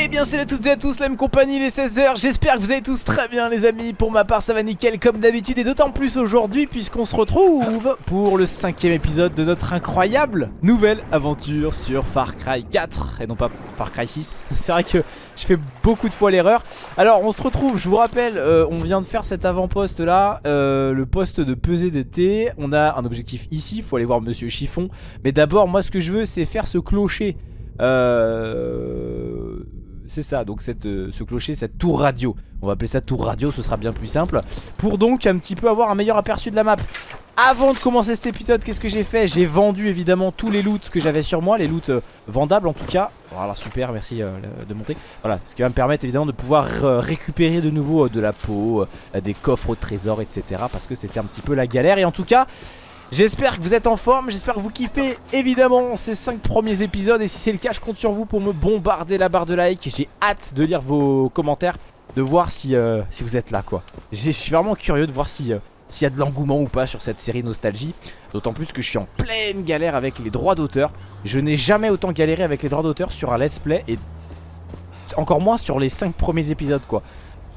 Eh bien salut à toutes et à tous, la même compagnie, les 16h J'espère que vous allez tous très bien les amis. Pour ma part ça va nickel comme d'habitude Et d'autant plus aujourd'hui puisqu'on se retrouve Pour le cinquième épisode de notre incroyable Nouvelle aventure sur Far Cry 4 Et non pas Far Cry 6 C'est vrai que je fais beaucoup de fois l'erreur. Alors on se retrouve, je vous rappelle euh, On vient de faire cet avant-poste là euh, Le poste de pesée d'été On a un objectif ici, il faut aller voir Monsieur Chiffon. Mais d'abord moi ce que je veux c'est faire ce clocher euh, c'est ça, donc cette, euh, ce clocher, cette tour radio. On va appeler ça tour radio, ce sera bien plus simple. Pour donc un petit peu avoir un meilleur aperçu de la map. Avant de commencer cet épisode, qu'est-ce que j'ai fait? J'ai vendu évidemment tous les loots que j'avais sur moi, les loots euh, vendables en tout cas. Voilà, super, merci euh, de monter. Voilà, ce qui va me permettre évidemment de pouvoir récupérer de nouveau de la peau, des coffres au trésor, etc. Parce que c'était un petit peu la galère. Et en tout cas, J'espère que vous êtes en forme, j'espère que vous kiffez. Évidemment ces 5 premiers épisodes Et si c'est le cas je compte sur vous pour me bombarder la barre de like J'ai hâte de lire vos commentaires, de voir si, euh, si vous êtes là quoi. Je suis vraiment curieux de voir si... Euh, s'il y a de l'engouement ou pas sur cette série Nostalgie. D'autant plus que je suis en pleine galère avec les droits d'auteur. Je n'ai jamais autant galéré avec les droits d'auteur sur un let's play Et encore moins sur les 5 premiers épisodes quoi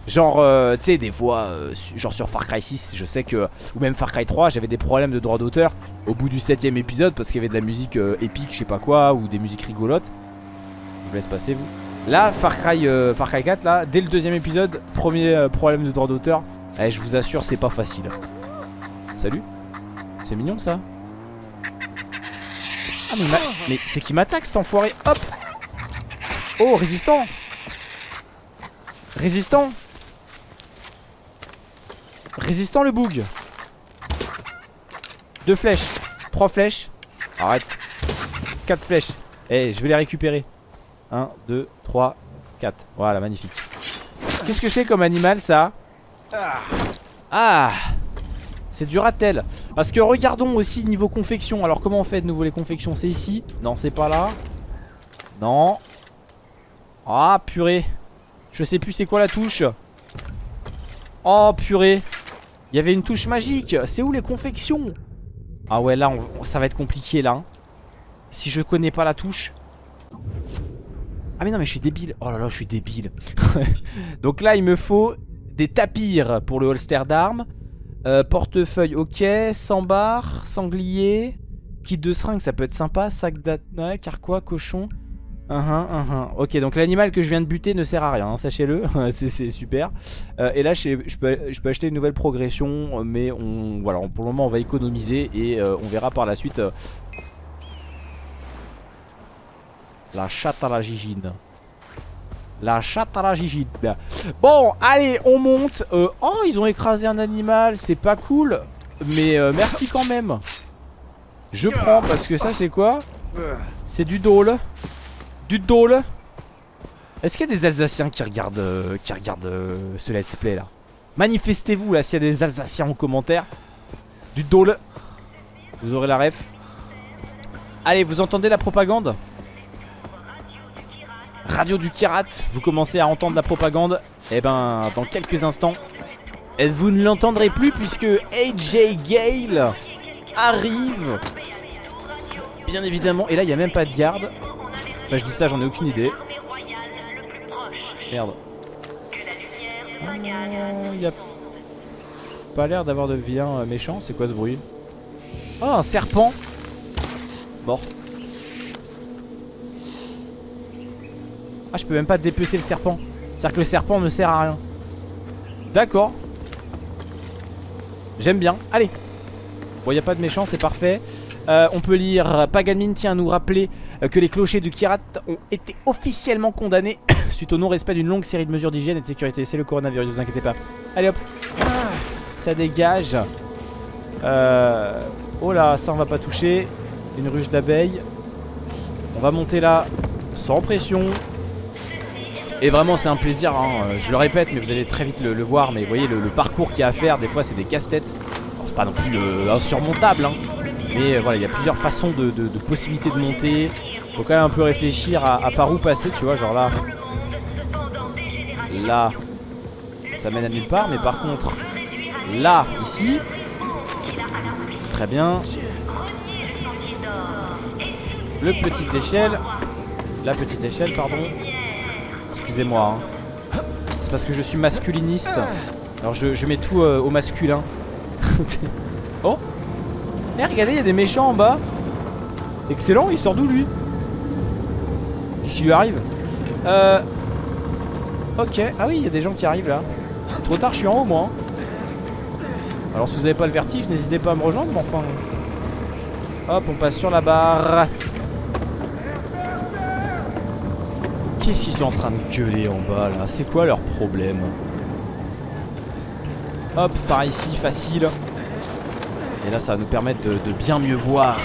Genre, euh, tu sais, des fois, euh, genre sur Far Cry 6, je sais que, ou même Far Cry 3, j'avais des problèmes de droit d'auteur au bout du 7 épisode parce qu'il y avait de la musique euh, épique, je sais pas quoi, ou des musiques rigolotes. Je vous laisse passer, vous. Là, Far Cry, Far Cry 4, là, dès le deuxième épisode, premier problème de droit d'auteur, eh, je vous assure, c'est pas facile. Salut. C'est mignon ça. Ah, mais, mais c'est qui m'attaque cet enfoiré. Hop. Oh, résistant. Résistant Résistant le boug. Deux flèches. Trois flèches. Arrête. Quatre flèches. Eh je vais les récupérer. 1, 2, 3, 4 Voilà magnifique. Qu'est-ce que c'est comme animal ça? Ah! C'est du ratel. Parce que regardons aussi niveau confection. Alors comment on fait de nouveau les confections? C'est ici? Non c'est pas là. Non. Ah purée. Je sais plus c'est quoi la touche. Oh purée il y avait une touche magique. C'est où les confections? Ah ouais là ça va être compliqué là hein. Si je connais pas la touche. Ah mais non mais je suis débile. Oh là là je suis débile. Donc là il me faut des tapirs pour le holster d'armes. Euh, Portefeuille ok. 100 barres Sanglier Kit de seringue ça peut être sympa. Sac car carquois, cochon Uh -huh, uh -huh. Ok donc l'animal que je viens de buter ne sert à rien hein, Sachez-le. C'est super. Euh, Et là je, peux, acheter une nouvelle progression Mais on, voilà, pour le moment on va économiser Et euh, on verra par la suite euh, La chatte à la gigine. La chatte à la gigine. Bon allez on monte. Oh ils ont écrasé un animal C'est pas cool. Mais merci quand même. Je prends parce que ça c'est quoi? C'est du dôle du dôle Est-ce qu'il y a des Alsaciens qui regardent, euh, qui regardent euh, ce let's play là? Manifestez-vous là s'il y a des Alsaciens en commentaire. Du dôle Vous aurez la ref. Allez vous entendez la propagande? Radio du Kirat Vous commencez à entendre la propagande. Et eh ben dans quelques instants Vous ne l'entendrez plus puisque AJ Gale arrive. Bien évidemment Et là il n'y a même pas de garde Enfin je dis ça j'en ai aucune idée. Merde. Il y a pas l'air d'avoir de vilain euh, méchant C'est quoi ce bruit? Oh un serpent! Mort. Ah je peux même pas dépecer le serpent. C'est-à-dire que le serpent ne sert à rien. D'accord. J'aime bien. Allez. Bon il a pas de méchant c'est parfait euh, On peut lire Paganmin tient à nous rappeler euh, que les clochers du Kirat ont été officiellement condamnés suite au non-respect d'une longue série de mesures d'hygiène et de sécurité. C'est le coronavirus, vous inquiétez pas. Allez hop, ça dégage. Euh... Oh là, ça on va pas toucher. Une ruche d'abeilles. On va monter là sans pression. Et vraiment c'est un plaisir, hein. je le répète mais vous allez très vite le, voir Mais vous voyez le, parcours qu'il y a à faire, des fois c'est des casse-têtes C'est pas non plus insurmontable hein. Mais euh, voilà, il y a plusieurs façons de, possibilités de monter. Faut quand même un peu réfléchir à, par où passer, tu vois, genre là. Là, ça mène à nulle part, mais par contre, là, ici, très bien. Le petite échelle, la petite échelle, pardon. excusez-moi. hein. C'est parce que je suis masculiniste. Alors je, je mets tout euh, au masculin. oh Eh regardez, il y a des méchants en bas. Excellent, il sort d'où lui? Qu'est-ce qui lui arrive? Euh... Ok, ah oui, il y a des gens qui arrivent là. C'est trop tard, je suis en haut moi. hein. Alors si vous n'avez pas le vertige, n'hésitez pas à me rejoindre, mais enfin... Hop, on passe sur la barre. Qu'est-ce qu'ils sont en train de gueuler en bas là? C'est quoi leur problème? Hop, par ici, facile. Et là, ça va nous permettre de, de bien mieux voir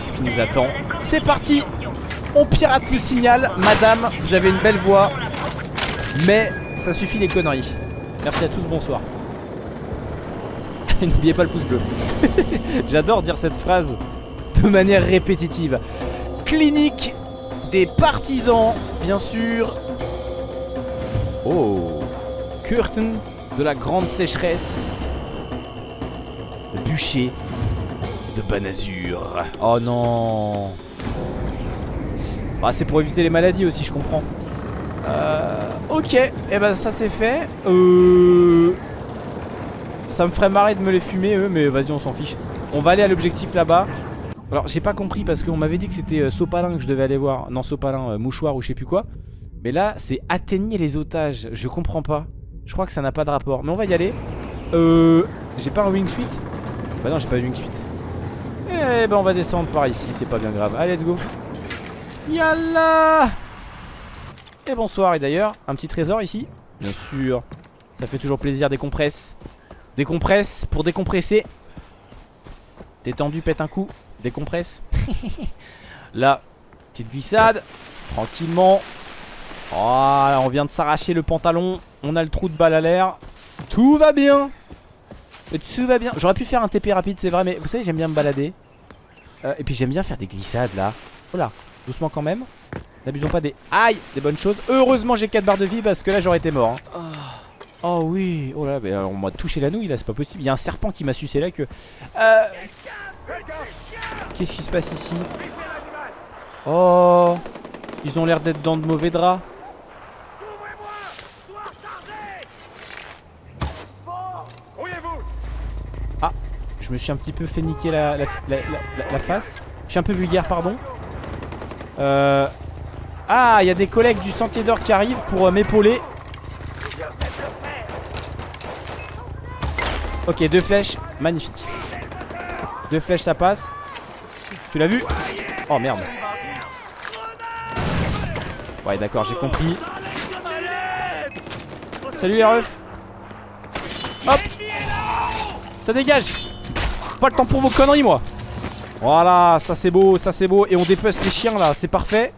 ce qui nous attend. C'est parti On pirate le signal. Madame, vous avez une belle voix. Mais ça suffit les conneries. Merci à tous, bonsoir. N'oubliez pas le pouce bleu. J'adore dire cette phrase de manière répétitive. Clinique des partisans, bien sûr. Oh. Curtain de la grande sécheresse. Bûcher de Banazur. Oh non. Bah, c'est pour éviter les maladies aussi, je comprends. Euh, ok, et eh ben ça c'est fait. Euh, ça me ferait marrer de me les fumer eux, mais vas-y on s'en fiche. On va aller à l'objectif là-bas. Alors j'ai pas compris parce qu'on m'avait dit que c'était euh, Sopalin que je devais aller voir. Non Sopalin, mouchoir ou je sais plus quoi. Mais là c'est atteigner les otages. Je comprends pas. Je crois que ça n'a pas de rapport. Mais on va y aller. J'ai pas un wing suite Bah non j'ai pas de wing suite. Eh ben on va descendre par ici, c'est pas bien grave. Allez let's go. Yalla Et bonsoir et d'ailleurs un petit trésor ici? Bien sûr. Ça fait toujours plaisir des compresses. Décompresse pour décompresser. T'es tendu, pète un coup. Décompresse. Là, petite glissade. Tranquillement. Oh, on vient de s'arracher le pantalon. On a le trou de balle à l'air. Tout va bien. Tout va bien. J'aurais pu faire un TP rapide, c'est vrai, mais vous savez, j'aime bien me balader. Euh, et puis j'aime bien faire des glissades là. Oh doucement quand même. N'abusons pas des. Aïe Des bonnes choses. Heureusement, j'ai 4 barres de vie parce que là, j'aurais été mort. hein. Oh oui, oh là, mais alors, on m'a touché la nouille là, c'est pas possible. Il y a un serpent qui m'a sucé la queue. Euh... Qu'est-ce qui se passe ici? Oh, ils ont l'air d'être dans de mauvais draps. Ah, je me suis un petit peu fait niquer la, la, la- la- face. Je suis un peu vulgaire, pardon. Euh... Ah, il y a des collègues du Sentier d'Or qui arrivent pour euh, m'épauler. Ok, deux flèches, magnifique. Deux flèches, ça passe. Tu l'as vu? Oh merde. Ouais, d'accord, j'ai compris. Salut les refs. Hop. Ça dégage. Pas le temps pour vos conneries, moi. Voilà, ça c'est beau, ça c'est beau. Et on dépece les chiens là, c'est parfait.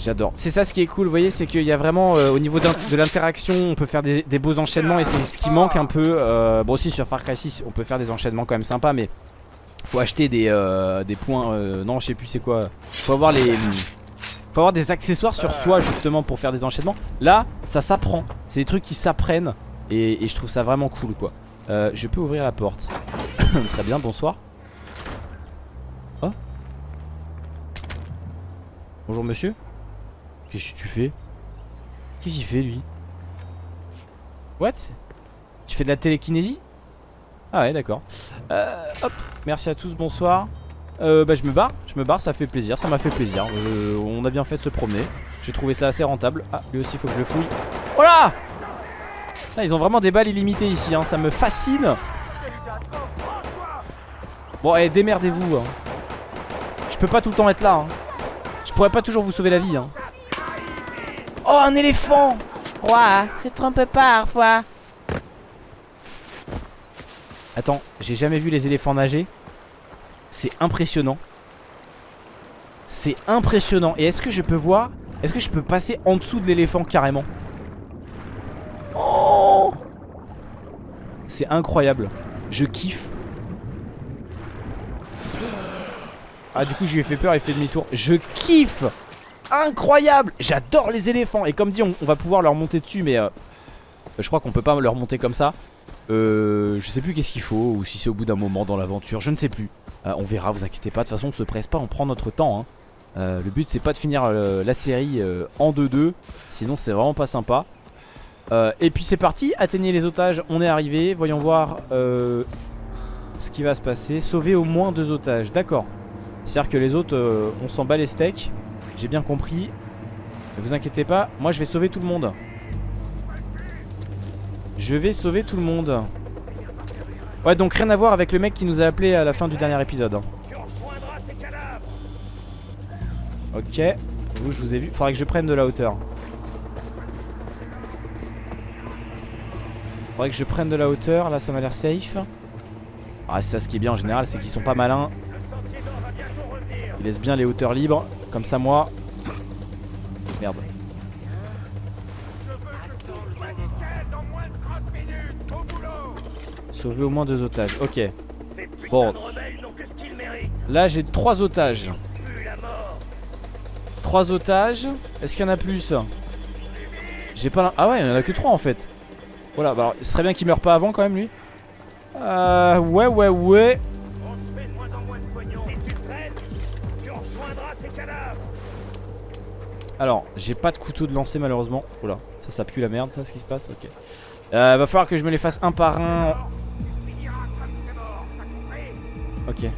J'adore. C'est ça ce qui est cool, vous voyez, c'est qu'il y a vraiment euh, au niveau de l'interaction, on peut faire des, beaux enchaînements et c'est ce qui manque un peu. euh, bon aussi sur Far Cry 6, on peut faire des enchaînements quand même sympas, mais faut acheter des, euh, des points. non, je sais plus c'est quoi. Faut avoir les, faut avoir des accessoires sur soi justement pour faire des enchaînements. Là, ça s'apprend. C'est des trucs qui s'apprennent et je trouve ça vraiment cool quoi. Euh, je peux ouvrir la porte. Très bien, bonsoir. Oh. Bonjour monsieur. Qu'est-ce que tu fais? Qu'est-ce qu'il fait lui? What? Tu fais de la télékinésie? Ah ouais d'accord. Euh, Hop. Merci à tous bonsoir. Euh, Bah je me barre. Je me barre ça fait plaisir. Ça m'a fait plaisir. Euh, On a bien fait de se promener. J'ai trouvé ça assez rentable. Ah lui aussi faut que je le fouille. Oh là Ils ont vraiment des balles illimitées ici hein. Ça me fascine Bon allez démerdez-vous hein. Je peux pas tout le temps être là hein. Je pourrais pas toujours vous sauver la vie hein. Oh un éléphant Ouais, c'est trompe parfois Attends, j'ai jamais vu les éléphants nager C'est impressionnant C'est impressionnant Et est-ce que je peux voir Est-ce que je peux passer en dessous de l'éléphant carrément? C'est incroyable. Je kiffe. Ah du coup je lui ai fait peur, il fait demi-tour. Je kiffe. Incroyable. J'adore les éléphants. Et comme dit on, va pouvoir leur monter dessus Mais euh, je crois qu'on peut pas leur monter comme ça. Euh, Je sais plus qu'est-ce qu'il faut Ou si c'est au bout d'un moment dans l'aventure Je ne sais plus. Euh, On verra vous inquiétez pas. De toute façon on se presse pas On prend notre temps hein. Le but c'est pas de finir la série en 2-2 Sinon c'est vraiment pas sympa Et puis c'est parti, atteignez les otages, on est arrivé Voyons voir ce qui va se passer Sauver au moins deux otages, d'accord C'est-à-dire que les autres, on s'en bat les steaks J'ai bien compris Ne vous inquiétez pas, moi je vais sauver tout le monde Je vais sauver tout le monde Ouais donc rien à voir avec le mec qui nous a appelé à la fin du dernier épisode hein. Ok. Vous, je vous ai vu. Faudrait que je prenne de la hauteur. Faudrait que je prenne de la hauteur. Là, ça m'a l'air safe. Ah, c'est ça ce qui est bien en général, c'est qu'ils sont pas malins. Ils laissent bien les hauteurs libres. Comme ça, moi. Merde. Sauver au moins deux otages. Ok. Bon. Là, j'ai trois otages. Trois otages. Est-ce qu'il y en a plus? J'ai pas Ah ouais, il y en a que trois en fait. Voilà, bah alors, ce serait bien qu'il meure pas avant quand même lui. Euh, ouais, ouais, ouais. Alors, j'ai pas de couteau de lancer malheureusement. Oula, ça, ça pue la merde, ça, ce qui se passe. Ok. Euh, va falloir que je me les fasse un par un. Ok.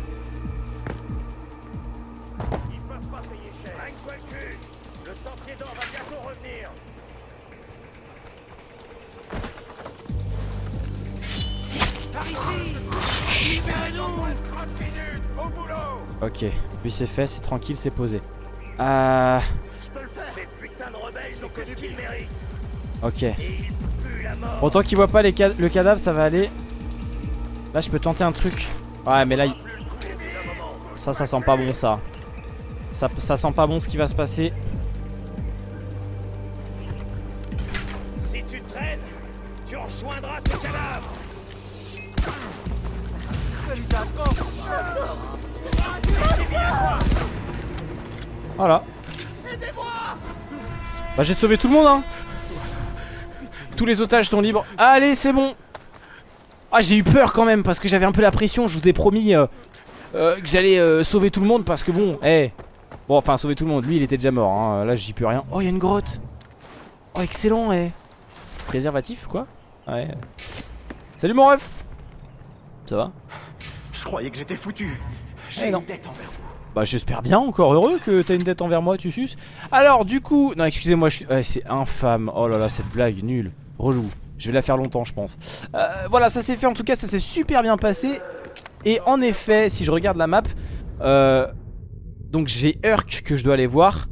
Ok, puis c'est fait, c'est tranquille, c'est posé. Euh... Ok. Bon, tant qu'il voit pas les le cadavre, ça va aller. Là, je peux tenter un truc. Ouais, mais là, ça, ça sent pas bon, ça. ça. Ça sent pas bon ce qui va se passer. J'ai sauvé tout le monde hein. Tous les otages sont libres. Allez c'est bon. Ah j'ai eu peur quand même parce que j'avais un peu la pression. Je vous ai promis euh, euh, que j'allais euh, sauver tout le monde parce que bon, eh. Bon enfin sauver tout le monde. Lui il était déjà mort. Hein. Là j'y peux rien. Oh il y a une grotte. Oh excellent eh. Préservatif quoi Ouais. Salut mon ref. Ça va? Je croyais que j'étais foutu. J'ai eh une dette envers vous. Bah j'espère bien, encore heureux que t'as une dette envers moi, tu suces. Alors du coup, non excusez-moi, c'est infâme. Oh là là, cette blague nulle, relou. Je vais la faire longtemps, je pense. Euh, voilà, ça s'est fait en tout cas, ça s'est super bien passé. Et en effet, si je regarde la map, euh, donc j'ai Urk que je dois aller voir.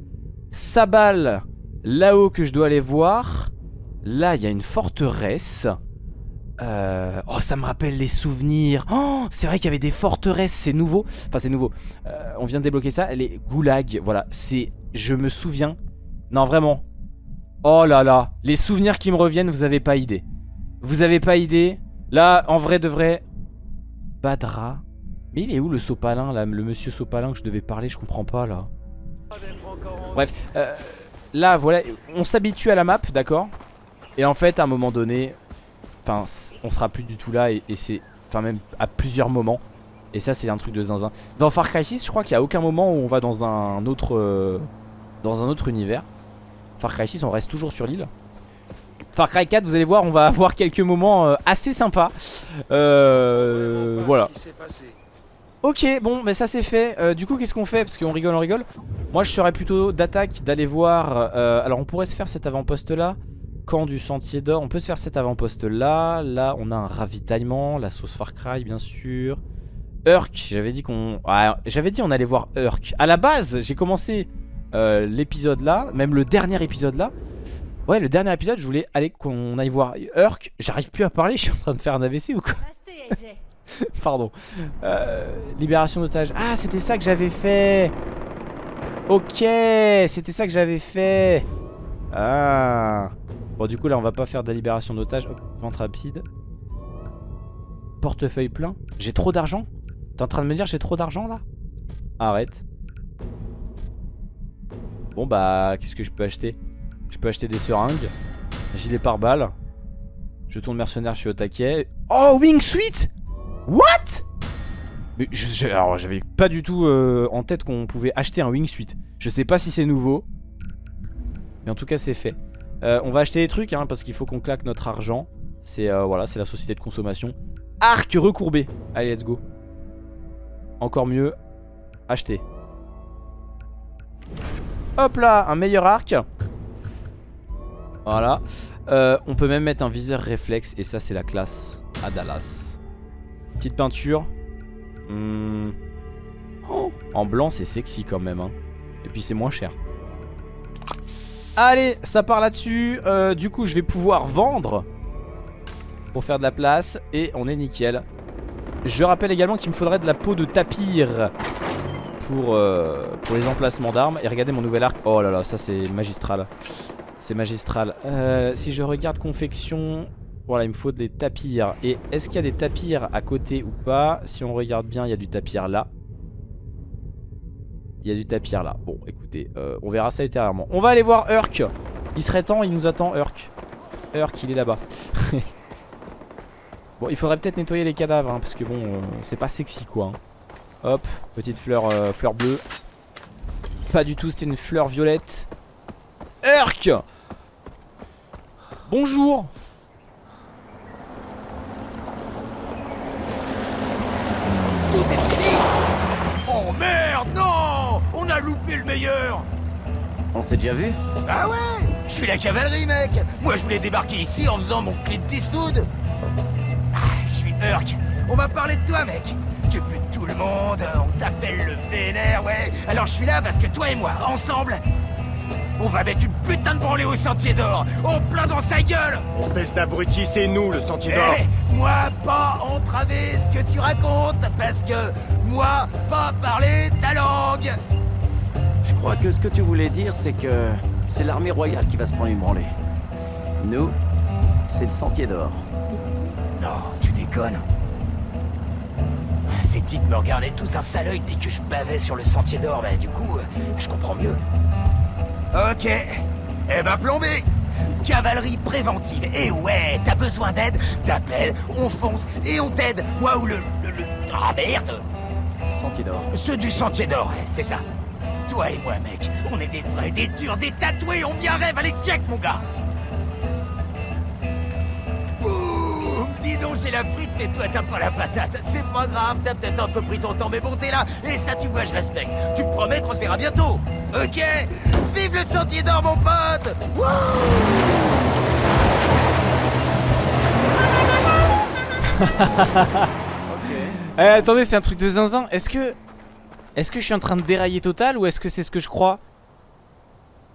Sabal, là-haut que je dois aller voir. Là, il y a une forteresse. Euh, oh ça me rappelle les souvenirs. Oh, C'est vrai qu'il y avait des forteresses C'est nouveau. Enfin c'est nouveau. Euh, On vient de débloquer ça Les goulags Voilà. C'est Je me souviens. Non vraiment. Oh là là Les souvenirs qui me reviennent Vous avez pas idée. Vous avez pas idée. Là en vrai de vrai Badra. Mais il est où le sopalin Le monsieur sopalin que je devais parler? Je comprends pas là. Bref euh, Là voilà On s'habitue à la map d'accord? Et en fait à un moment donné Enfin, on sera plus du tout là et, c'est... Enfin, même à plusieurs moments. Et ça, c'est un truc de zinzin. Dans Far Cry 6, je crois qu'il n'y a aucun moment où on va dans un autre... Euh, dans un autre univers. Far Cry 6, on reste toujours sur l'île. Far Cry 4, vous allez voir, on va avoir quelques moments euh, assez sympas. Euh, voilà. Ok, bon, mais ça c'est fait. Euh, du coup, qu'est-ce qu'on fait? Parce qu'on rigole, on rigole. Moi, je serais plutôt d'attaque, d'aller voir... alors, on pourrait se faire cet avant-poste là. Camp du sentier d'or. On peut se faire cet avant-poste là. Là, on a un ravitaillement. La sauce Far Cry, bien sûr. Urk, j'avais dit qu'on... j'avais dit on allait voir Urk. À la base, j'ai commencé euh, l'épisode là, même le dernier épisode là. Ouais, le dernier épisode, je voulais aller qu'on aille voir Urk. J'arrive plus à parler, je suis en train de faire un AVC ou quoi Pardon. Euh, libération d'otages. Ah, c'était ça que j'avais fait. Ok, c'était ça que j'avais fait. Ah. Bon du coup là on va pas faire de la libération d'otages vente rapide. Portefeuille plein. J'ai trop d'argent? T'es en train de me dire j'ai trop d'argent là? Arrête. Bon bah qu'est-ce que je peux acheter? Je peux acheter des seringues Gilet par balle Je tourne mercenaire je suis au taquet. Oh wingsuit What? Alors j'avais pas du tout euh, en tête qu'on pouvait acheter un wingsuit. Je sais pas si c'est nouveau. Mais en tout cas c'est fait. Euh, on va acheter des trucs hein, parce qu'il faut qu'on claque notre argent. C'est euh, voilà, c'est la société de consommation. Arc recourbé. Allez, let's go. Encore mieux. Acheter. Hop là, un meilleur arc. Voilà. on peut même mettre un viseur réflexe et ça c'est la classe à Dallas. Petite peinture. Hmm. Oh, en blanc c'est sexy quand même hein. Et puis c'est moins cher Allez ça part là-dessus. Euh, Du coup je vais pouvoir vendre Pour faire de la place Et on est nickel. Je rappelle également qu'il me faudrait de la peau de tapir pour, euh, les emplacements d'armes. Et regardez mon nouvel arc. Oh là là ça c'est magistral. C'est magistral. Euh, Si je regarde confection voilà, il me faut des tapirs. Et est-ce qu'il y a des tapirs à côté ou pas? Si on regarde bien, il y a du tapir là. Il y a du tapir là. Bon, écoutez, euh, on verra ça ultérieurement. On va aller voir Urk. Il serait temps, il nous attend, Urk. Urk, il est là-bas. bon, il faudrait peut-être nettoyer les cadavres, hein, parce que bon, euh, c'est pas sexy quoi. Hein. Hop, petite fleur, euh, fleur bleue. Pas du tout, c'était une fleur violette. Urk Bonjour Oh merde, non loupé le meilleur. On s'est déjà vu Ah ouais Je suis la cavalerie, mec. Moi, je voulais débarquer ici en faisant mon Clint Eastwood Ah, je suis Urk On m'a parlé de toi, mec. Tu butes tout le monde, on t'appelle le vénère, ouais. Alors je suis là parce que toi et moi, ensemble, on va mettre une putain de branlée au Sentier d'Or. En plein dans sa gueule. Espèce d'abruti, c'est nous le Sentier d'Or. Eh, Moi, pas entraver ce que tu racontes Parce que moi, pas parler ta langue Je crois que ce que tu voulais dire, c'est que c'est l'armée royale qui va se prendre une branlée. Nous, c'est le Sentier d'Or. Non, tu déconnes ces types me regardaient tous d'un sale oeil dès que je bavais sur le sentier d'or, bah du coup, euh, je comprends mieux. Ok. Eh ben plombé Cavalerie préventive. Et ouais, t'as besoin d'aide T'appelles, on fonce et on t'aide. Ou le, le, le... Ah merde Sentier d'or. Ceux du Sentier d'or, c'est ça. Toi et moi, mec, on est des vrais, des durs, des tatoués, on vient rêve, allez check, mon gars Dis donc, j'ai la frite, mais toi, t'as pas la patate. C'est pas grave, t'as peut-être un peu pris ton temps, mais bon, t'es là. Et ça, tu vois, je respecte. Tu me promets qu'on se verra bientôt. Ok? Vive le sentier d'or, mon pote Eh, attendez, c'est un truc de zinzin. Est-ce que... Est-ce que je suis en train de dérailler total ou est-ce que c'est ce que je crois?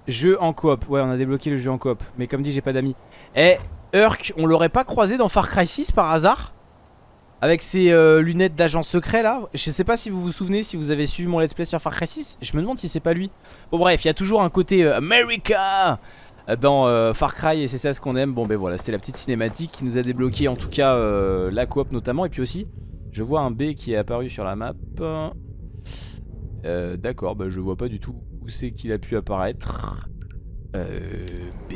Jeu en coop. Ouais, on a débloqué le jeu en coop. Mais comme dit, j'ai pas d'amis. Eh, Urk, on l'aurait pas croisé dans Far Cry 6 par hasard? Avec ses euh, lunettes d'agent secret là? Je sais pas si vous vous souvenez, si vous avez suivi mon let's play sur Far Cry 6 Je me demande si c'est pas lui. Bon bref, il y a toujours un côté euh, America! Dans euh, Far Cry et c'est ça ce qu'on aime. Bon ben voilà, c'était la petite cinématique qui nous a débloqué en tout cas la coop notamment. Et puis aussi, je vois un B qui est apparu sur la map D'accord, bah je vois pas du tout où c'est qu'il a pu apparaître B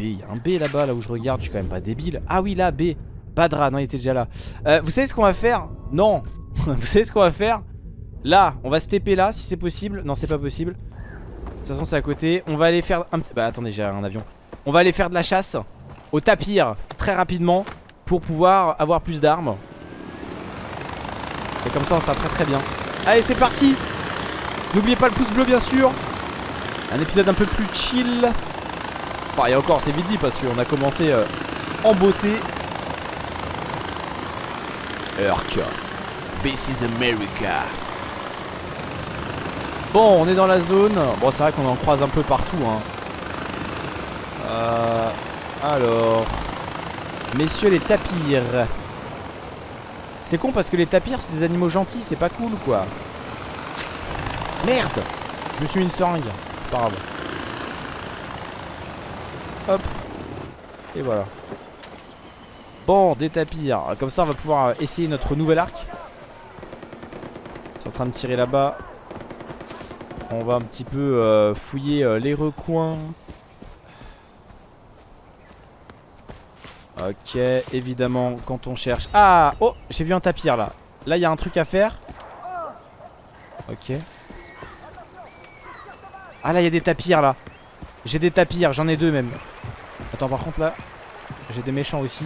il y a un B là-bas, là où je regarde, je suis quand même pas débile. Ah oui, là, B. Badra, non, il était déjà là. Euh, vous savez ce qu'on va faire? Non. vous savez ce qu'on va faire? Là, on va se TP là, si c'est possible. Non, c'est pas possible. De toute façon, c'est à côté. On va aller faire un... Bah, attendez, j'ai un avion. On va aller faire de la chasse au tapir très rapidement pour pouvoir avoir plus d'armes. Et comme ça, on sera très très bien. Allez, c'est parti N'oubliez pas le pouce bleu, bien sûr. Un épisode un peu plus chill. Enfin, et encore, c'est vite dit parce qu'on a commencé euh, en beauté. Urk. This is America. Bon, on est dans la zone. Bon, c'est vrai qu'on en croise un peu partout. Hein. Euh, alors. Messieurs les tapirs. C'est con parce que les tapirs, c'est des animaux gentils. C'est pas cool, quoi. Merde Je me suis une seringue. C'est pas grave. Hop. Et voilà. Bon, des tapirs. Comme ça, on va pouvoir essayer notre nouvel arc. Je suis en train de tirer là-bas. On va un petit peu euh, fouiller euh, les recoins. Ok, évidemment, quand on cherche... Ah Oh, j'ai vu un tapir là. Là il y a un truc à faire. Ok. Ah là il y a des tapirs là. J'ai des tapirs, j'en ai deux même. Attends par contre là J'ai des méchants aussi.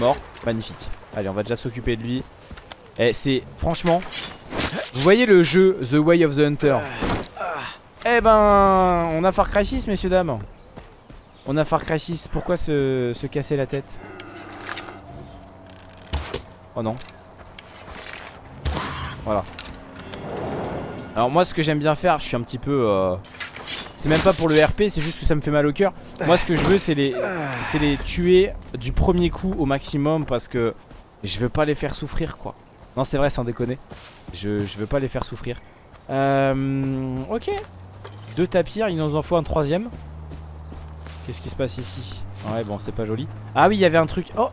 Mort, magnifique. Allez on va déjà s'occuper de lui. Eh c'est franchement Vous voyez le jeu The Way of the Hunter? Eh ben On a Far Cry 6 messieurs dames. On a Far Cry 6 Pourquoi se, se casser la tête? Oh non. Voilà. Alors moi ce que j'aime bien faire Je suis un petit peu euh, C'est même pas pour le RP C'est juste que ça me fait mal au cœur. Moi ce que je veux c'est les, les tuer Du premier coup au maximum Parce que je veux pas les faire souffrir quoi. Non c'est vrai sans déconner. Je, je veux pas les faire souffrir. Euh, Ok Deux tapirs il nous en faut un troisième Qu'est-ce qui se passe ici Ouais bon c'est pas joli Ah oui il y avait un truc Oh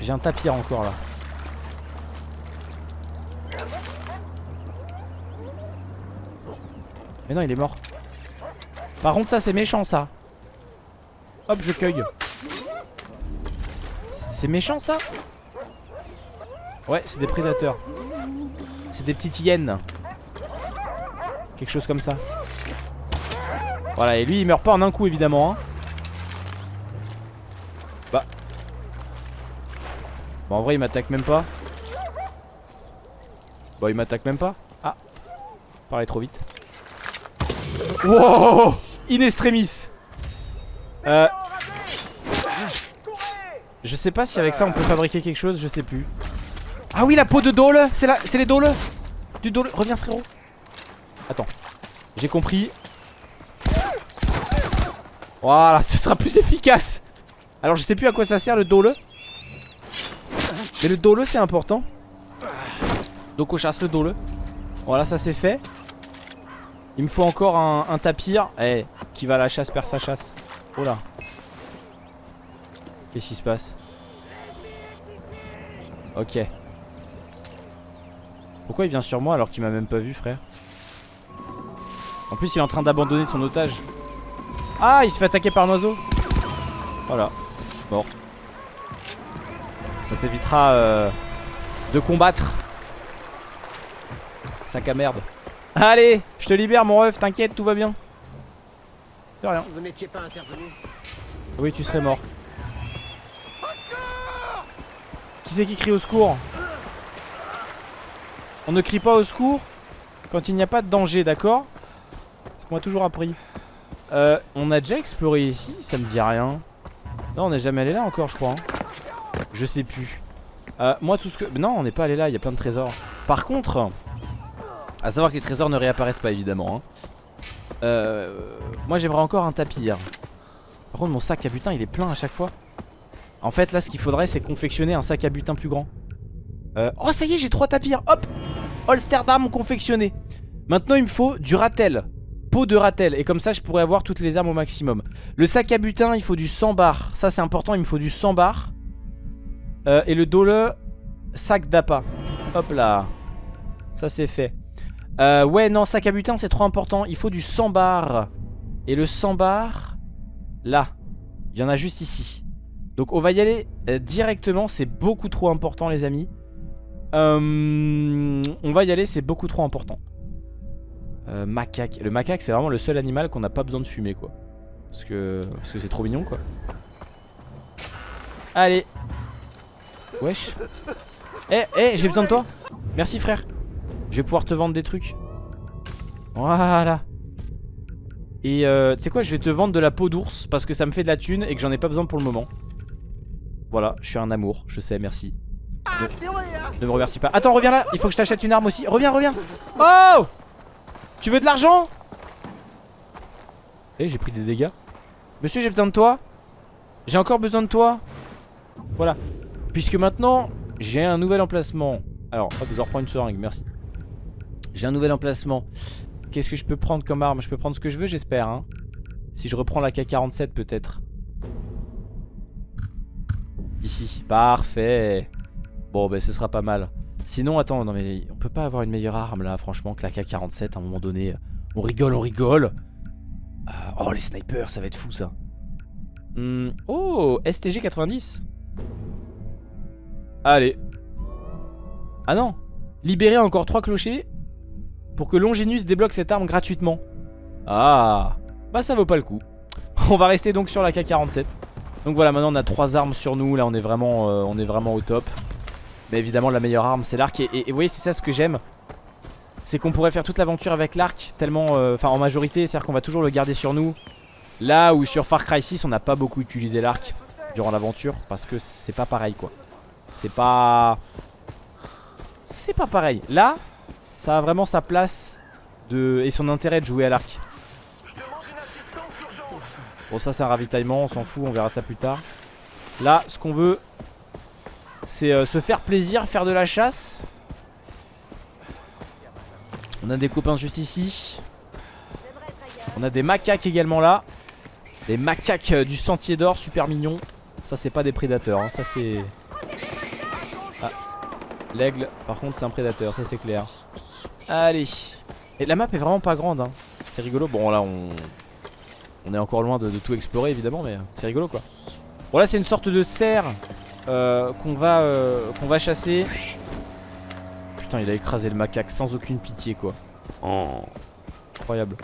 j'ai un tapir encore là. Mais non, il est mort. Par contre, ça, c'est méchant, ça. Hop, je cueille. C'est méchant, ça? Ouais, c'est des prédateurs. C'est des petites hyènes. Quelque chose comme ça. Voilà, et lui, il meurt pas en un coup, évidemment. Hein. Bah, Bon en vrai il m'attaque même pas. Bon il m'attaque même pas. Ah. Parler trop vite. Wow. In extremis. Euh. Je sais pas si avec ça on peut fabriquer quelque chose Je sais plus. Ah oui la peau de dole. C'est les dole. Du dole. Reviens frérot Attends. J'ai compris. Voilà ce sera plus efficace. Alors je sais plus à quoi ça sert le dole. Mais le dole c'est important. Donc on chasse le dole. Voilà ça c'est fait. Il me faut encore un, tapir. Eh qui va à la chasse perd sa chasse. Oh là. Qu'est-ce qui se passe? Ok. Pourquoi il vient sur moi alors qu'il m'a même pas vu frère? En plus il est en train d'abandonner son otage Ah il se fait attaquer par un oiseau Voilà Bon ça t'évitera euh, de combattre. Sac à merde. Allez, je te libère mon ref, t'inquiète, tout va bien. De rien. vous n'étiez pas intervenu. Oui, tu serais mort. Qui c'est qui crie au secours? On ne crie pas au secours quand il n'y a pas de danger, d'accord? M'a toujours appris. Euh, on a déjà exploré ici, ça me dit rien. Non, on n'est jamais allé là encore, je crois. Hein. Je sais plus. Euh, moi, tout ce que. Non, on n'est pas allé là, il y a plein de trésors. Par contre, à savoir que les trésors ne réapparaissent pas, évidemment. Hein. Euh, moi, j'aimerais encore un tapir. Par contre, mon sac à butin, il est plein à chaque fois. En fait, là, ce qu'il faudrait, c'est confectionner un sac à butin plus grand. Euh, oh, ça y est, j'ai trois tapirs. Hop Holster d'armes confectionné. Maintenant, il me faut du ratel. De ratel. Et comme ça, je pourrais avoir toutes les armes au maximum. Le sac à butin, il faut du 100 bar. Ça, c'est important, il me faut du 100 bar. Euh, et le dole, sac d'appât. Hop là. Ça c'est fait. Euh, ouais, non, sac à butin, c'est trop important. Il faut du 100 bar. Et le 100 bar, là. Il y en a juste ici. Donc on va y aller euh, directement. C'est beaucoup trop important, les amis. on va y aller, c'est beaucoup trop important. Macaque. Le macaque, c'est vraiment le seul animal qu'on n'a pas besoin de fumer, quoi. Parce que parce que c'est trop mignon, quoi. Allez, Wesh. Eh, eh, j'ai besoin de toi. Merci frère. Je vais pouvoir te vendre des trucs. Voilà. Et euh, tu sais quoi, je vais te vendre de la peau d'ours parce que ça me fait de la thune et que j'en ai pas besoin pour le moment. Voilà, je suis un amour, je sais, merci. Ne me remercie pas. Attends, reviens là, il faut que je t'achète une arme aussi. Reviens, reviens. Oh Tu veux de l'argent? Eh, j'ai pris des dégâts. Monsieur, j'ai besoin de toi. J'ai encore besoin de toi. Voilà. Puisque maintenant, j'ai un nouvel emplacement. Alors, hop, je reprends une seringue, merci. J'ai un nouvel emplacement. Qu'est-ce que je peux prendre comme arme? Je peux prendre ce que je veux, j'espère. Hein si je reprends la K-47, peut-être. Ici. Parfait. Bon, ben, ce sera pas mal. Sinon, attends, non mais on peut pas avoir une meilleure arme là, franchement, que la K-47 à un moment donné. On rigole, on rigole. Ah, oh, les snipers, ça va être fou ça. Hmm, Oh, STG 90 Allez. Ah non Libérer encore 3 clochers pour que Longinus débloque cette arme gratuitement. Ah Bah ça vaut pas le coup. On va rester donc sur la K47. Donc voilà, maintenant on a 3 armes sur nous. Là on est vraiment, euh, on est vraiment au top. Mais évidemment la meilleure arme c'est l'arc. Et, vous voyez c'est ça ce que j'aime. C'est qu'on pourrait faire toute l'aventure avec l'arc tellement... euh, Enfin en majorité, c'est-à-dire qu'on va toujours le garder sur nous. Là où sur Far Cry 6 on n'a pas beaucoup utilisé l'arc durant l'aventure. Parce que c'est pas pareil quoi. C'est pas... C'est pas pareil. Là, ça a vraiment sa place de... et son intérêt de jouer à l'arc. Bon ça c'est un ravitaillement, on s'en fout, on verra ça plus tard. Là, ce qu'on veut, c'est euh, se faire plaisir, faire de la chasse. On a des copains juste ici. On a des macaques également là. Des macaques euh, du sentier d'or, super mignons. Ça c'est pas des prédateurs, hein, ça c'est... Ah, l'aigle, par contre c'est un prédateur, ça c'est clair. Allez. Et la map est vraiment pas grande, hein. c'est rigolo. Bon là on... Est encore loin de, de tout explorer évidemment, mais c'est rigolo quoi. Bon là c'est une sorte de cerf euh, qu'on va, euh, qu'on va chasser. Putain il a écrasé le macaque sans aucune pitié quoi. Oh. Incroyable.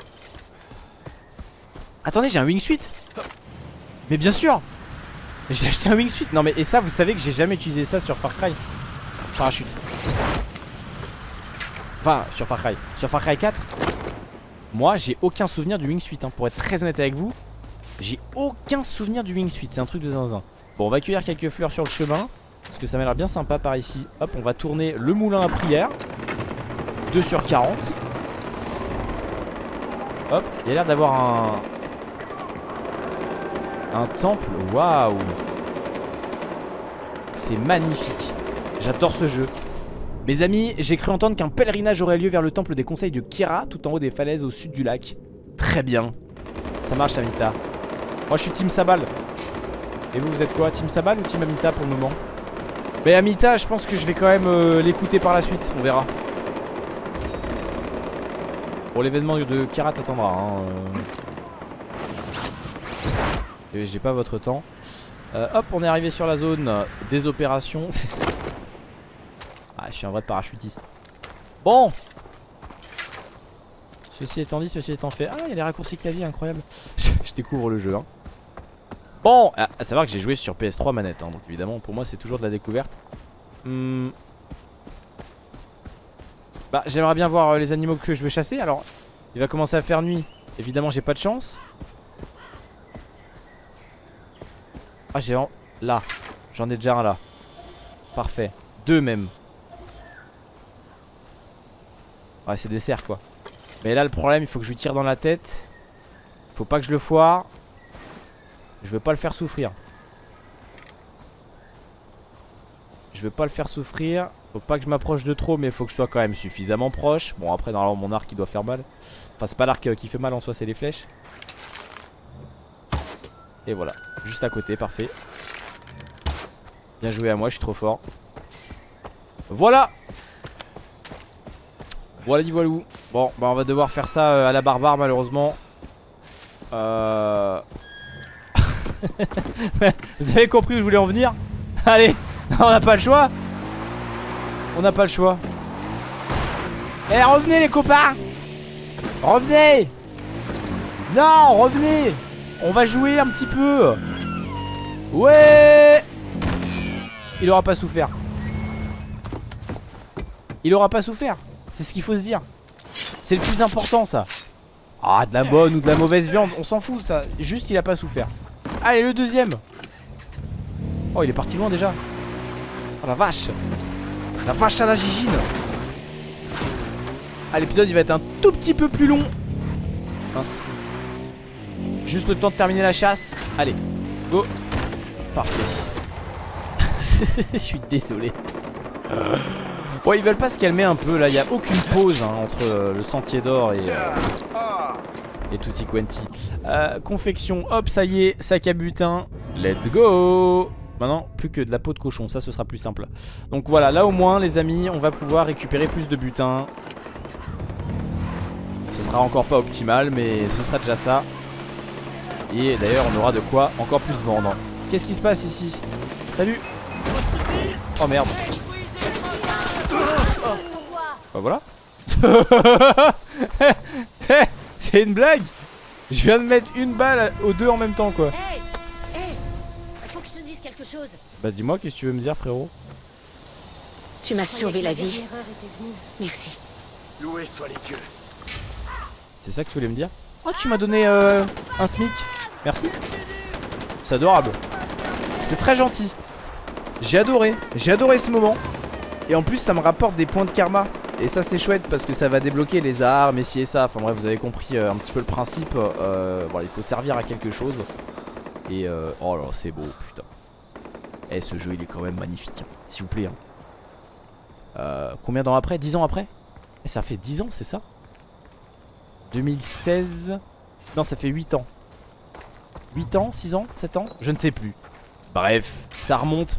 Attendez j'ai un wingsuit Mais bien sûr. J'ai acheté un wingsuit Non mais et ça vous savez que j'ai jamais utilisé ça sur Far Cry. Parachute. Enfin sur Far Cry. Sur Far Cry 4 Moi j'ai aucun souvenir du wingsuit hein, Pour être très honnête avec vous J'ai aucun souvenir du wingsuit C'est un truc de zinzin Bon on va cueillir quelques fleurs sur le chemin Parce que ça m'a l'air bien sympa par ici. Hop on va tourner le moulin à prière. 2 sur 40 Hop il y a l'air d'avoir un un temple, waouh. C'est magnifique. J'adore ce jeu. Mes amis, j'ai cru entendre qu'un pèlerinage aurait lieu vers le temple des conseils de Kira Tout en haut des falaises au sud du lac. Très bien. Ça marche Amita Moi je suis Team Sabal Et vous, vous êtes quoi Team Sabal ou Team Amita pour le moment? Mais Amita, je pense que je vais quand même euh, l'écouter par la suite On verra Pour l'événement de Kira t'attendra hein, euh. J'ai pas votre temps. Euh, hop, on est arrivé sur la zone des opérations. ah, je suis un vrai parachutiste. Bon Ceci étant dit, ceci étant fait. Ah, il y a les raccourcis clavier, incroyable. je découvre le jeu. Hein. Bon, à, savoir que j'ai joué sur PS3 manette. Hein, donc évidemment, pour moi, c'est toujours de la découverte. Hmm. Bah, j'aimerais bien voir euh, les animaux que je veux chasser. Alors, il va commencer à faire nuit. Évidemment, j'ai pas de chance. Ah j'ai en... Là J'en ai déjà un là Parfait Deux même Ouais c'est des cerfs quoi Mais là le problème il faut que je lui tire dans la tête Faut pas que je le foire Je veux pas le faire souffrir Je veux pas le faire souffrir Faut pas que je m'approche de trop mais faut que je sois quand même suffisamment proche Bon après normalement mon arc il doit faire mal Enfin c'est pas l'arc euh, qui fait mal en soi c'est les flèches Et voilà Juste à côté, parfait. Bien joué à moi, je suis trop fort. Voilà Voilà voilou. Bon, bah on va devoir faire ça euh, à la barbare malheureusement. Euh... Vous avez compris où je voulais en venir? Allez, on n'a pas le choix. On n'a pas le choix. Eh, revenez les copains. Revenez. Non, revenez. On va jouer un petit peu. Ouais. Il aura pas souffert. Il aura pas souffert. C'est ce qu'il faut se dire. C'est le plus important ça. Ah de la bonne ou de la mauvaise viande On s'en fout ça. Juste il a pas souffert Allez le deuxième. Oh il est parti loin déjà. Oh la vache. La vache à la gigine. Ah l'épisode il va être un tout petit peu plus long. Mince. Juste le temps de terminer la chasse. Allez Go. Parfait. Je suis désolé. Bon, ils veulent pas se calmer un peu là. Il n'y a aucune pause hein, entre euh, le sentier d'or et, euh, et Tutti Quanti. Euh, confection, hop, ça y est, sac à butin. Let's go! Maintenant, plus que de la peau de cochon, ça ce sera plus simple. Donc voilà, là au moins, les amis, on va pouvoir récupérer plus de butin. Ce sera encore pas optimal, mais ce sera déjà ça. Et d'ailleurs on aura de quoi encore plus vendre Qu'est-ce qui se passe ici? Salut Oh merde Bah voilà C'est une blague. Je viens de mettre une balle aux deux en même temps quoi. Hey Hey Faut que je te dise quelque chose. Bah dis-moi qu'est-ce que tu veux me dire frérot? Tu m'as sauvé la vie. Merci. Loué soit les dieux. C'est ça que tu voulais me dire? Oh tu m'as donné euh, un smic. Merci. C'est adorable. C'est très gentil. J'ai adoré. J'ai adoré ce moment Et en plus ça me rapporte des points de karma Et ça c'est chouette parce que ça va débloquer les armes et ci et ça. Enfin bref vous avez compris euh, un petit peu le principe. Euh, Voilà il faut servir à quelque chose. Et euh, oh là c'est beau putain. Eh ce jeu il est quand même magnifique hein. S'il vous plaît hein. Combien d'ans après? 10 ans après? Eh, Ça fait 10 ans c'est ça? 2016 Non ça fait 8 ans. 8 ans 6 ans 7 ans? Je ne sais plus. Bref ça remonte.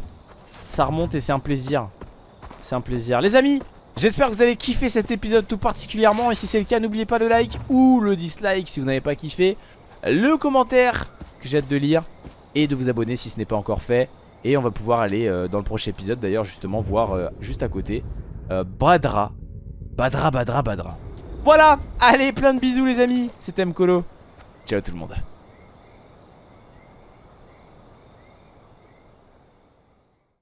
Ça remonte et c'est un plaisir. C'est un plaisir. Les amis J'espère que vous avez kiffé cet épisode tout particulièrement Et si c'est le cas n'oubliez pas le like ou le dislike si vous n'avez pas kiffé. Le commentaire que j'ai hâte de lire Et de vous abonner si ce n'est pas encore fait. Et on va pouvoir aller euh, dans le prochain épisode D'ailleurs justement voir euh, juste à côté euh, Badra. Badra Badra Badra. Voilà, allez, plein de bisous les amis, c'était Mkolo. Ciao tout le monde.